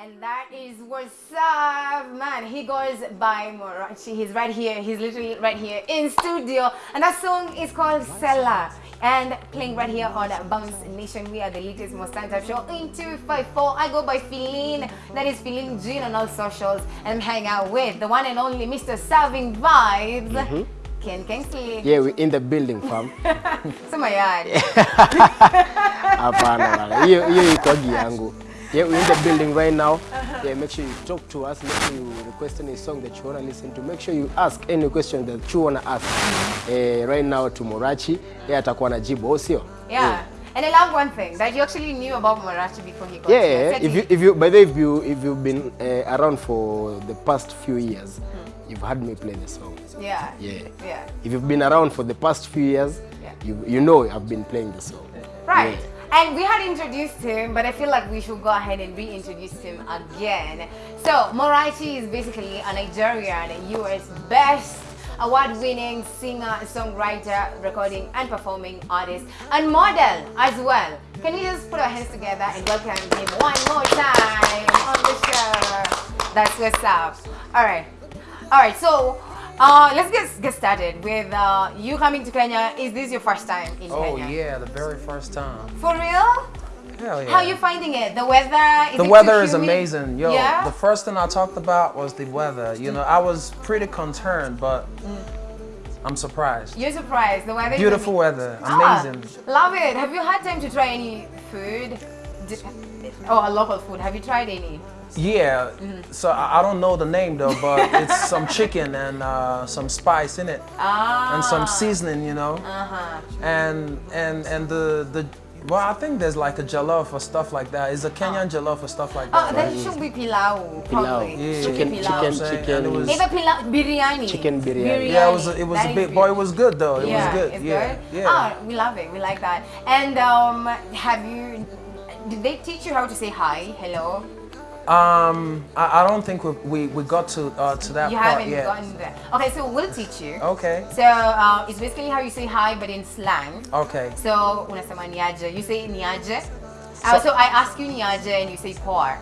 And that is what's up, man. He goes by Morachi. He's right here. He's literally right here in studio. And that song is called Sella. And playing right here on Bounce Nation. We are the latest most time show in 254. I go by Feline. That is Feline Jean on all socials. And I'm hanging out with the one and only Mr. Serving Vibes. Mm -hmm. Ken Kingsley. Yeah, we're in the building, fam. Sema. Hapana bana. Hiyo hiyo iko yangu. Yeah, we're in the building right now. Uh -huh. Yeah, make sure you talk to us. Make sure you request any song that you want to listen to. Make sure you ask any question that you want to ask. Uh, right now to Morachi. Yeah, atakuwa anajibu, au sio? Yeah. yeah. And I love one thing that you actually knew about Morachi before he got yeah, here. Yeah, if you if you by the way, if you if you've been uh, around for the past few years, hmm. you've heard me play the song. Yeah. Yeah. Yeah. If you've been around for the past few years, yeah. you you know I've been playing the song. Right. Yeah. And we had introduced him, but I feel like we should go ahead and reintroduce him again. So, Morachi is basically a Nigerian US best award-winning singer, songwriter, recording and performing artist, and model as well. Can we just put our hands together and welcome him one more time on the show? That's what's up. All right. All right, so uh, let's get get started with uh, you coming to Kenya. Is this your first time in oh, Kenya? Oh yeah, the very first time. For real? Hell yeah. How are you finding it? The weather? the weather is amazing. Yo, yeah? the first thing I talked about was the weather. You know, I was pretty concerned, but mm. I'm surprised. You're surprised. The weather. Beautiful weather. Ah, amazing. Ah, love it. Have you had time to try any food? Oh, a local food. Have you tried any? Yeah, mm. so I, don't know the name though, but it's some chicken and uh, some spice in it, ah. and some seasoning, you know, uh -huh. and and and the the well, I think there's like a jollof or stuff like that. Is a Kenyan oh. jollof or stuff like that. Oh, that should be pilau, probably. Pilau. Yeah. Chicken, pilau. chicken, chicken. it was Maybe pilau, biryani. Chicken biryani. biryani. Yeah, it was. It was that a bit. Boy, it was good though. It yeah, was good. It's yeah. good. Yeah. Oh, we love it. We like that. And um, have you? Did they teach you how to say hi, hello? Um, I, I, don't think we, we, we got to uh, to that you part haven't yet. gotten there. Okay, so we'll teach you. Okay. So uh, it's basically how you say hi, but in slang. Okay. So unasema niaje, you say niaje. Uh, so, I ask you niaje and you say poa.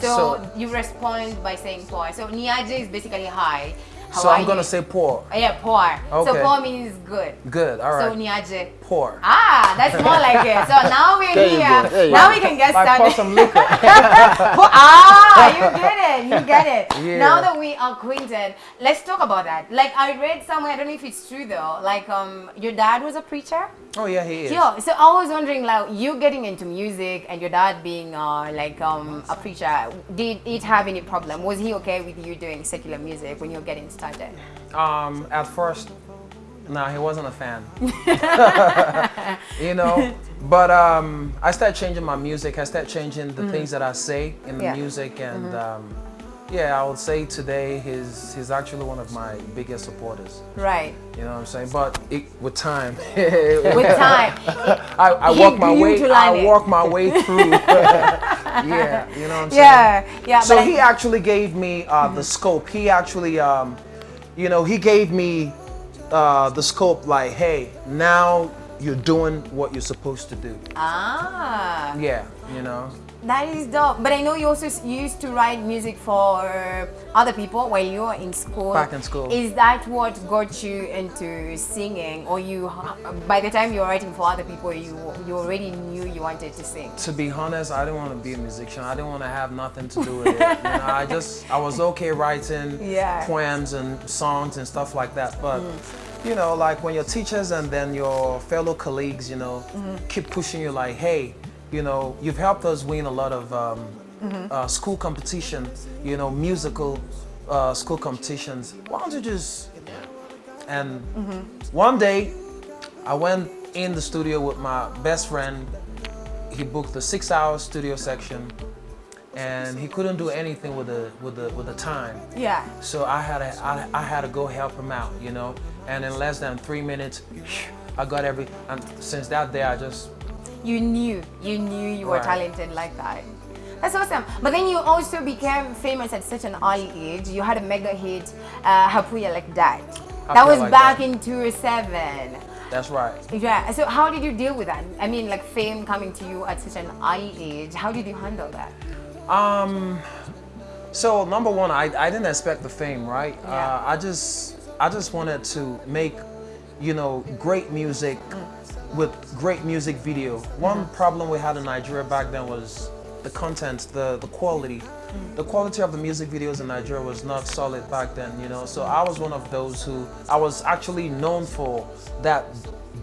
So, so, you respond by saying poa. So niaje is basically hi. How so I'm gonna say poa. Yeah, poa. Okay. So poa means good. Good. All right. So niaje. Poa. Ah, that's more like it. So now we're here. Now we can get started. pour some liquor. ah, you get it. You get it. Yeah. Now that we are acquainted, let's talk about that. Like I read somewhere, I don't know if it's true though. Like um, your dad was a preacher. Oh yeah, he is. Yeah. So I was wondering, like you getting into music and your dad being uh, like um, a preacher, did it have any problem? Was he okay with you doing secular music when you're getting started? started? Um, at first, no, he wasn't a fan. you know, but um, I started changing my music. I started changing the mm. things that I say in the yeah. music, and mm -hmm. um, yeah, I would say today he's he's actually one of my biggest supporters. Right. You know what I'm saying? But it, with time. with time. I, I walk my way. I walk my way through. yeah, you know what I'm yeah, saying? Yeah, So he actually gave me uh, mm -hmm. the scope. He actually um, you know, he gave me uh, the scope like, hey, now you're doing what you're supposed to do. Ah. Yeah, you know. That is dope. But I know you also used to write music for other people while you were in school. Back in school. Is that what got you into singing, or you, by the time you were writing for other people, you you already knew you wanted to sing? To be honest, I didn't want to be a musician. I didn't want to have nothing to do with it. you know, I just I was okay writing yeah. poems and songs and stuff like that, but. Mm you know, like when your teachers and then your fellow colleagues, you know, mm -hmm. keep pushing you like, hey, you know, you've helped us win a lot of um, mm -hmm. uh, school competitions, you know, musical uh, school competitions. Why don't you just, and mm -hmm. one day I went in the studio with my best friend. He booked the six hour studio section and he couldn't do anything with the with the with the time. Yeah. So I had to, I, I had to go help him out, you know. And in less than three minutes, I got every. And since that day, I just you knew, you knew you were right. talented like that. That's awesome. But then you also became famous at such an early age. You had a mega hit, uh, Hapuya Like That. that was like back that. in 2007. That's right. Yeah. So how did you deal with that? I mean, like fame coming to you at such an early age. How did you handle that? Um. So number one, I, I didn't expect the fame, right? Yeah. Uh, I just I just wanted to make, you know, great music with great music video. One problem we had in Nigeria back then was the content, the the quality. The quality of the music videos in Nigeria was not solid back then, you know. So I was one of those who I was actually known for that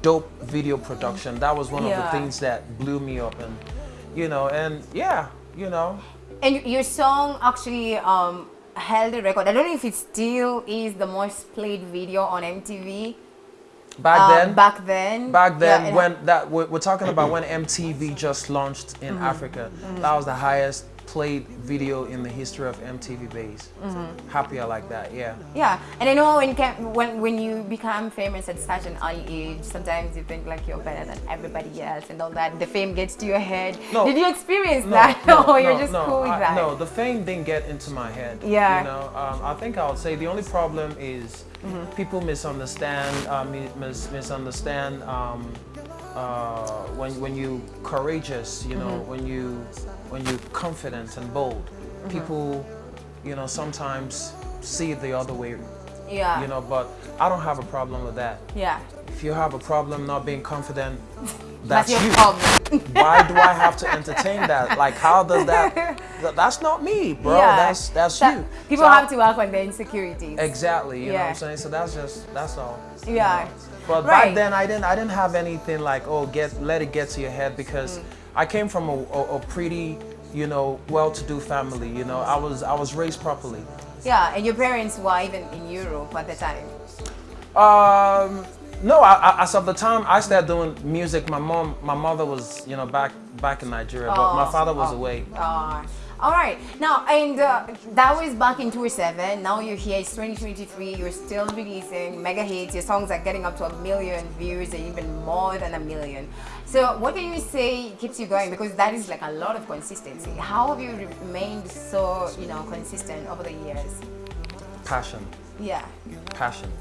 dope video production. That was one of the things that blew me up and you know, and yeah, you know, And your song actually um, held a record. I don't know if it still is the most played video on MTV. Back uh, then Back then. Back then, Yeah, when that we're, we're talking about when MTV just launched in Mm-hmm. Africa, that was the highest played video in the history of MTV Base. Mm-hmm. Happy I like that, yeah. Yeah, and I know when when when you become famous at such an early age, sometimes you think like you're better than everybody else and all that. The fame gets to your head. No. Did you experience No, that? no, or you're no, just no, cool with I- that? No, the fame didn't get into my head. Yeah. You know, um, I think I would say the only problem is Mm-hmm. people misunderstand, uh, mis- misunderstand um, uh, when when you courageous, you know, Mm-hmm. when you when you confident and bold. Mm-hmm. People, you know, sometimes see it the other way. Yeah. You know, but I don't have a problem with that. Yeah. If you have a problem not being confident, That's that's, your you problem. why do I have to entertain that? Like, how does that? th- That's not me, bro. yeah. That's that's So you. People So I- have to work on their insecurities. Exactly. You know what I'm saying? So that's just that's all. you Yeah. know. But Right. back then, I didn't I didn't have anything like oh get let it get to your head because Mm. I came from a, a, a pretty you know well-to-do family. You know, I was I was raised properly. Yeah, and your parents were even in Europe at the time. Um, no, I, I, as of the time I started doing music, my mom, my mother was, you know, back back in Nigeria, but my Oh, father was oh. away. Uh, all right. Now, and uh, that was back in 2007. Now you're here. It's 2023. You're still releasing mega hits. Your songs are getting up to a million views, and even more than a million. So, what can you say keeps you going? Because that is like a lot of consistency. How have you remained so, you know, consistent over the years? Passion, Yeah. passion,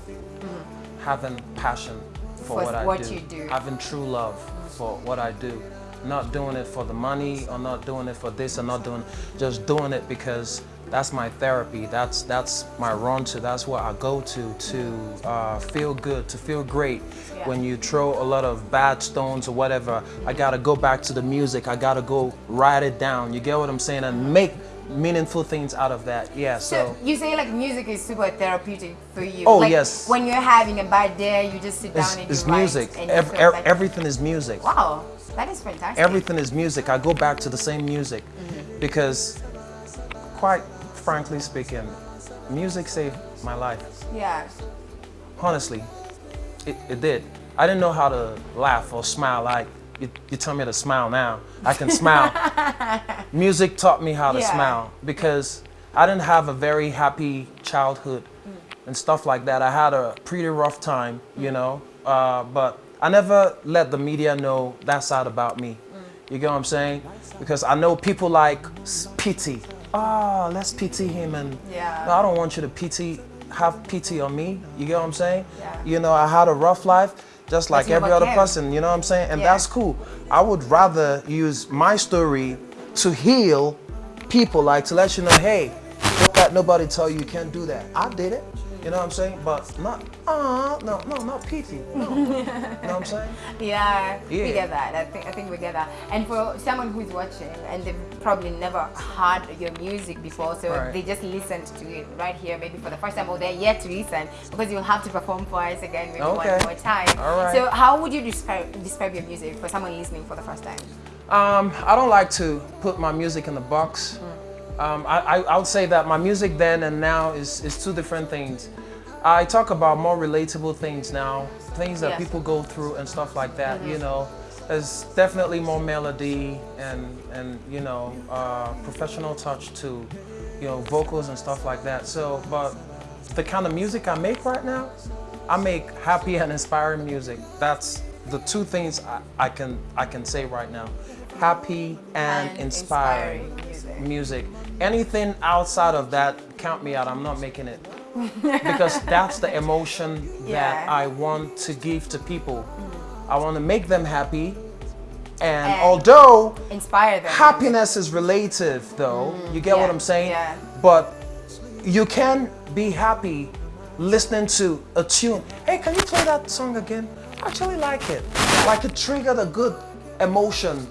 having passion for For what I what do, you do. having true love for what I do, not doing it for the money or not doing it for this or not doing, just doing it because that's my therapy. That's that's my run to. That's what I go to to uh, feel good, to feel great. Yeah. When you throw a lot of bad stones or whatever, I gotta go back to the music. I gotta go write it down. You get what I'm saying? And make meaningful things out of that. Yeah. So So. you say like music is super therapeutic for you. Oh, like, yes. When you're having a bad day, you just sit down It's, and it's write music. and you Ev- feel ev- better. everything is music. Wow, that is fantastic. Everything is music. I go back to the same music Mm-hmm. because, quite frankly speaking, music saved my life. Yeah. Honestly, it, it did. I didn't know how to laugh or smile. Like you, you tell me to smile now, I can smile. music taught me how to Yeah. smile because I didn't have a very happy childhood Mm. and stuff like that. I had a pretty rough time, you know, uh, but I never let the media know that side about me. Mm. You get what I'm saying? Because I know people like pity. Oh, let's pity him and Yeah. no, I don't want you to pity have pity on me. You get what I'm saying? Yeah. You know, I had a rough life just like every other person, you know what I'm saying? And Yeah. that's cool. I would rather use my story to heal people, like to let you know, hey, don't let nobody tell you you can't do that. I did it. You know what I'm saying? But not, uh, no, no, not pity. No. you know what I'm saying? Yeah, yeah, we get that. I think I think we get that. And for someone who's watching and they've probably never heard your music before, so Right. they just listened to it right here, maybe for the first time, or they're yet to listen because you'll have to perform for us again maybe Okay. one more time. All right. So how would you describe describe your music for someone listening for the first time? Um, I don't like to put my music in the box. Um, I, I, I would say that my music then and now is, is two different things. I talk about more relatable things now, things that Yes. people go through and stuff like that. You know, there's definitely more melody and and you know uh, professional touch to you know vocals and stuff like that. So, but the kind of music I make right now, I make happy and inspiring music. That's the two things I, I can I can say right now. Happy and, And inspiring, inspiring music. music. Anything outside of that, count me out. I'm not making it. because that's the emotion that I want to give to people. I want to make them happy And, And- although Inspire them. happiness is relative, though, you get what I'm saying? yeah. But you can be happy listening to a tune. Hey, can you play that song again? I actually like it. Like it triggered a good emotion Mm.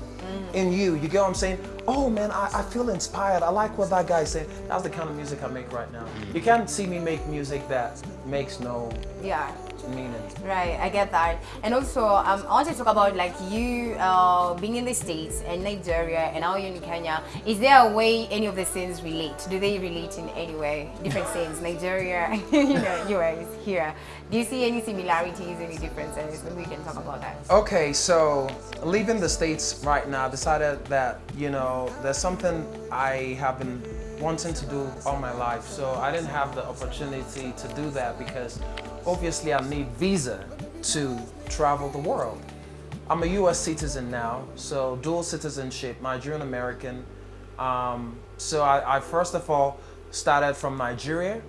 In you. You get what I'm saying? Oh man, I, I feel inspired. I like what that guy saying. That's the kind of music I make right now. You can't see me make music that makes no Yeah. Meaning. Right, I get that. And also, um, I want to talk about like you uh, being in the States and Nigeria and now you're in Kenya. Is there a way any of the scenes relate? Do they relate in any way? Different scenes, Nigeria, you know, US, here. Do you see any similarities, any differences? Maybe we can talk about that. Okay, so leaving the States right now, I decided that, you know, there's something I have been wanting to do all my life. So I didn't have the opportunity to do that because obviously I need visa to travel the world. I'm a US citizen now, so dual citizenship, Nigerian American. Um, so I, I first of all started from Nigeria.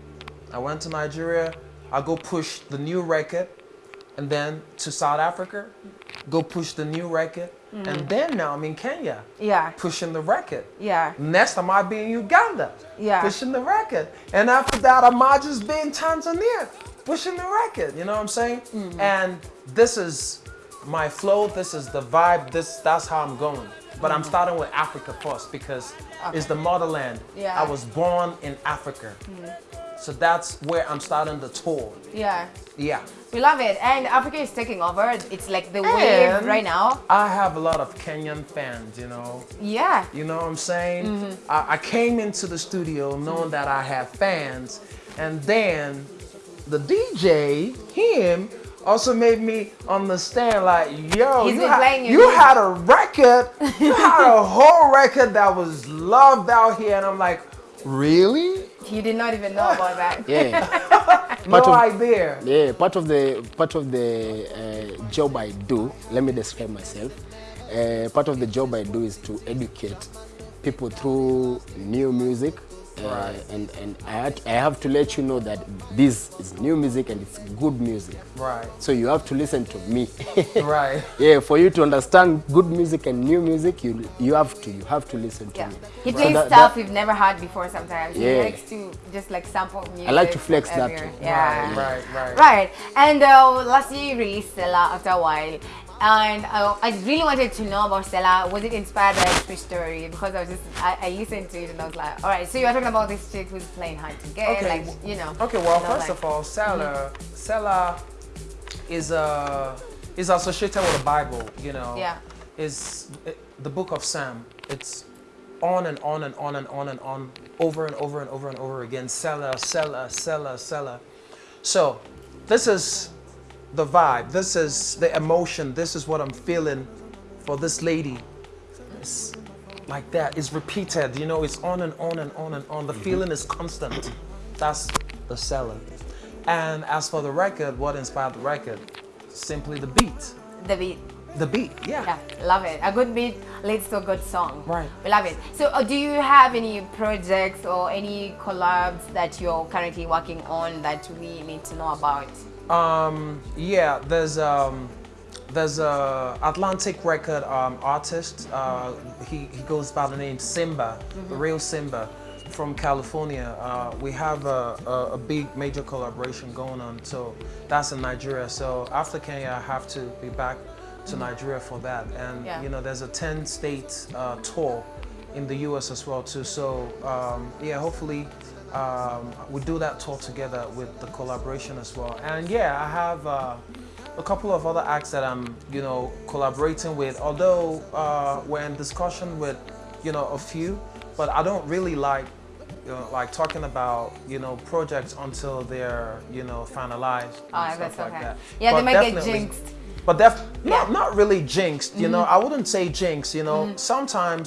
I went to Nigeria. I go push the new record and then to South Africa, go push the new record, Mm. and then now I'm in Kenya, Yeah, pushing the record. yeah, Next time I might be in Uganda, Yeah. pushing the record, and after that I might just be in Tanzania, pushing the record. You know what I'm saying? Mm-hmm. And this is my flow. This is the vibe. This that's how I'm going. But I'm mm. starting with Africa first because it's the motherland. Yeah. I was born in Africa, mm. So that's where I'm starting the tour. yeah. Yeah. We love it. And Africa is taking over. It's like the wave right now. I have a lot of Kenyan fans, you know. Yeah. You know what I'm saying? Mm-hmm. I, I came into the studio knowing that I have fans, and then the DJ, him, also made me understand like, yo, He's you, ha- you had a record, you had a whole record that was loved out here, and I'm like, really? You did not even know about that. Yeah, No of- idea. yeah. Part of the part of the uh, job I do. Let me describe myself. Uh, part of the job I do is to educate people through new music. Uh, Right. and and I, had, I have to let you know that this is new music and it's good music. Right. So you have to listen to me. Right. yeah, for you to understand good music and new music, you you have to you have to listen to Yeah. me. He So plays that- stuff that- we've never heard before sometimes. He Yeah. likes to just like sample music. I like to flex from that everywhere. too. Yeah. Right, right. Right. And uh, last year you released Sela after a while. And uh, I really wanted to know about Sela. Was it inspired by a true story? Because I was just, I, I listened to it and I was like, all right, so you're talking about this chick who's playing hard to get, Okay. like, you know. Okay, well, first like- of all, Sela, Sela is uh, is associated with the Bible. You know, Yeah. is it, the book of Psalm. It's on and on and on and on and on, over and over and over and over again. Sela, Sela, Sela, Sela. So, this is the vibe. This is the emotion. This is what I'm feeling for this lady. It's like that. It's repeated. You know, it's on and on and on and on. The feeling is constant. That's the Sela. And as for the record, what inspired the record? Simply the beat. The beat. The beat, yeah. Yeah, love it. A good beat leads to a good song. Right. We love it. So, uh, do you have any projects or any collabs that you're currently working on that we need to know about? Um, yeah, there's um, there's a Atlantic record um, artist. Uh, he he goes by the name Symba, the real Symba, from California. Uh, we have a, a, a big major collaboration going on. So that's in Nigeria. So after Kenya, I have to be back to Nigeria for that. And Yeah. you know, there's a 10 state uh, tour in the US as well too. So um, yeah, hopefully um, we do that tour together with the collaboration as well. And yeah, I have uh, a couple of other acts that I'm you know collaborating with. Although uh, we're in discussion with you know a few, but I don't really like. You know, like talking about you know projects until they're you know finalized and Oh, stuff like okay. that. Yeah, they But might get definitely- jinxed. but def- not Yeah. Mm-hmm. not really jinxed, you know. I wouldn't say jinx, you know. Sometimes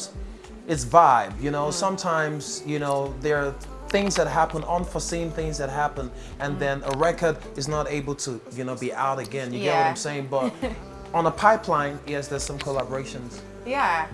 it's vibe, you Mm. know. Sometimes, you know, there are things that happen, unforeseen things that happen, and Mm. then a record is not able to, you know, be out again. You get what I'm saying? But on a pipeline, yes, there's some collaborations. Yeah.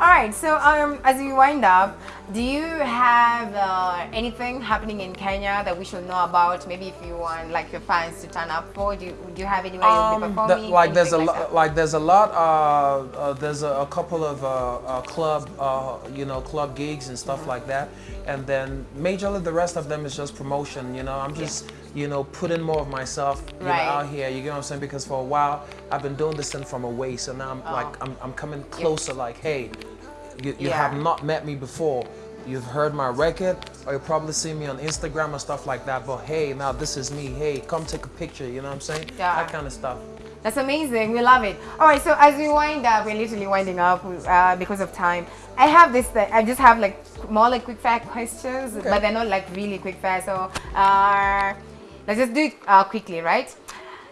All right. So um, as we wind up, do you have uh, anything happening in Kenya that we should know about? Maybe if you want like your fans to turn up for, do you, do you have anywhere you'll be Um, performing? the- like there's lot, that? like there's a lot. Uh, uh, there's a, a couple of uh, uh, club, uh, you know, club gigs and stuff like that. And then majorly the rest of them is just promotion. You know, I'm just, you know, putting more of myself you Right. know, out here. You get what I'm saying? Because for a while I've been doing this thing from away, so now I'm like I'm, I'm coming closer. Like, hey, you, you Yeah. have not met me before. You've heard my record, or you probably see me on Instagram or stuff like that. But hey, now this is me. Hey, come take a picture. You know what I'm saying? Yeah. That kind of stuff. That's amazing. We love it. All right. So as we wind up, we're literally winding up uh, because of time. I have this. Thing, I just have like more like quick fire questions, but they're not like really quick fire. So uh, let's just do it uh, quickly, right?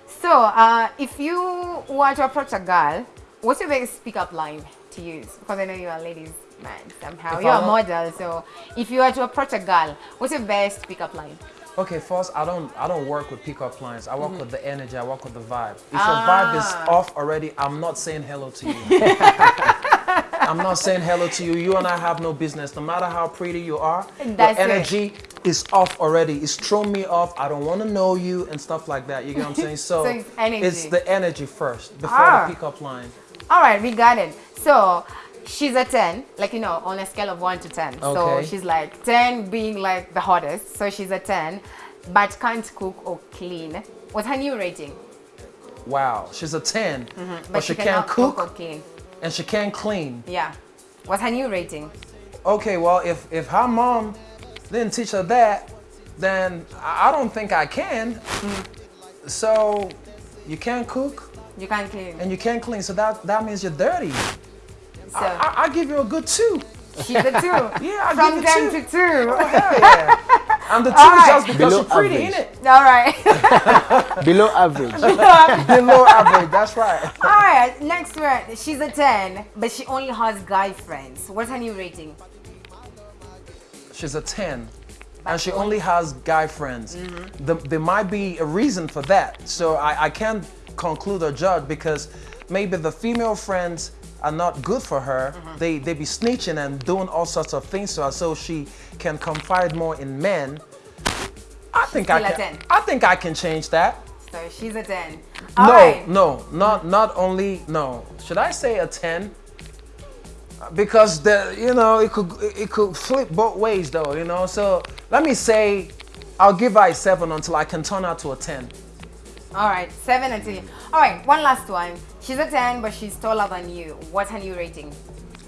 So uh, if you were to approach a girl, what's your biggest pickup line to use? Because I know you're a ladies man somehow. If You're a model. So if you were to approach a girl, what's your best pickup line? Okay, first I don't I don't work with pickup lines. I work with the energy. I work with the vibe. If your vibe is. Ah. off already, I'm not saying hello to you. I'm not saying hello to you. You and I have no business. No matter how pretty you are, That's your energy is off already. It's thrown me off. I don't want to know you and stuff like that. You get what I'm saying? So, So it's it's the energy first before Ah. the pickup line. All right, we got it. So she's a 10, like, you know, on a scale of 1 to 10. Okay. So she's like 10 being like the hottest. So she's a 10, but can't cook or clean. What's her new rating? Wow, she's a 10, mm-hmm, But, but, she, cannot can't cook or clean. and she can't clean. Yeah. What's her new rating? Okay, well, if if her mom didn't teach her that, then I I don't think I can. Mm-hmm. So you can't cook You can't clean. and you can't clean, so that that means you're dirty. So I, I, I give you a good two. she's a 2. Yeah, I From give you 10 two. to 2. Hell yeah. And the two All is right. just because Below you're pretty, average. innit? All right. Below average. Below average, that's right. All right. Next word. She's a 10, but she only has guy friends. What's her new rating? She's a 10. And she only has guy friends. Mm-hmm. The, there might be a reason for that. So I, I can't conclude or judge because maybe the female friends are not good for her. Mm-hmm. They they be snitching and doing all sorts of things to her so she can confide more in men. I think I can I think I can change that. So she's a 10. All no, right. no, not not only no. Should I say a 10? Because the you know it could it could flip both ways though, you know. So let me say I'll give her a 7 until I can turn her to a 10. All right, seven and ten. All right, one last one. She's a ten, but she's taller than you. What's her new rating?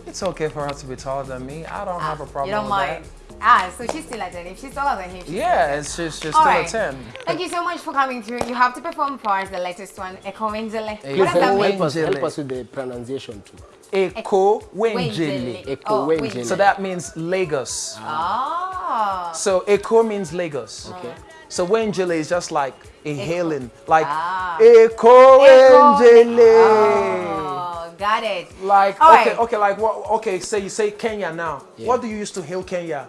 It's okay for her to be taller than me. I don't have a problem you don't with mind. that. Ah, so she's still a ten. If she's taller than him, she's Yeah, it's just she's All still right. a 10. Thank you so much for coming through. You have to perform for us the latest one, Eko Wengele. Hey, What Please does help, us, Wengele. help us with the pronunciation too. Eko Wengele. Wenjele. Eko Oh, Wengele. Wengele. So that means Lagos. Ah. So Eko means Lagos. Okay. So Wenjele is just like inhaling, like Ah. Eko Wenjele. Oh, got it. Like All okay, right. okay, like what? Okay, say you say Kenya now. What do you use to hail Kenya?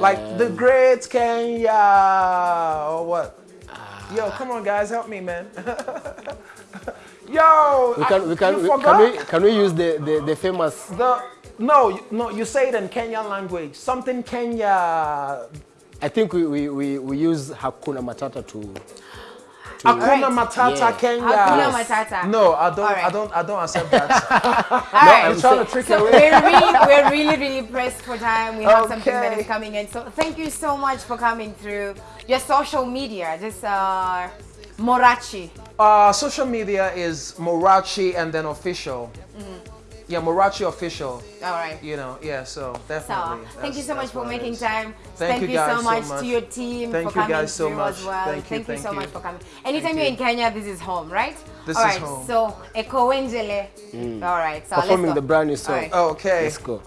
like the great Kenya or what? Yo, come on, guys, help me, man. Yo, We can, I- we can, we, can we, can we use the, the, the famous the no, no, you say it in Kenyan language. Something Kenya. I think we, we, we, we use Hakuna Matata to. Hakuna Right. Matata Yeah. Kenya. Hakuna Matata. No, I don't. All right. I don't. I don't accept that. All right. I'm trying to trick you So away. we're really, we're really, really pressed for time. We have something that Okay. is coming in. So thank you so much for coming through. Your social media, just uh, Morachi. Uh, social media is Morachi and then official. Yeah, Morachi official. All right. You know, yeah. So So, definitely. thank you so much for making is. time. Thank you so guys so much, much. to your team Thank for you coming guys so much. as well. Thank you, you thank so you. much for coming. Anytime Thank you're in Kenya, this is home, right? This All is right. home. So, Eko Wenjele. Mm. All right. So Performing let's go. the brand new song. All right. Oh, okay. Let's go.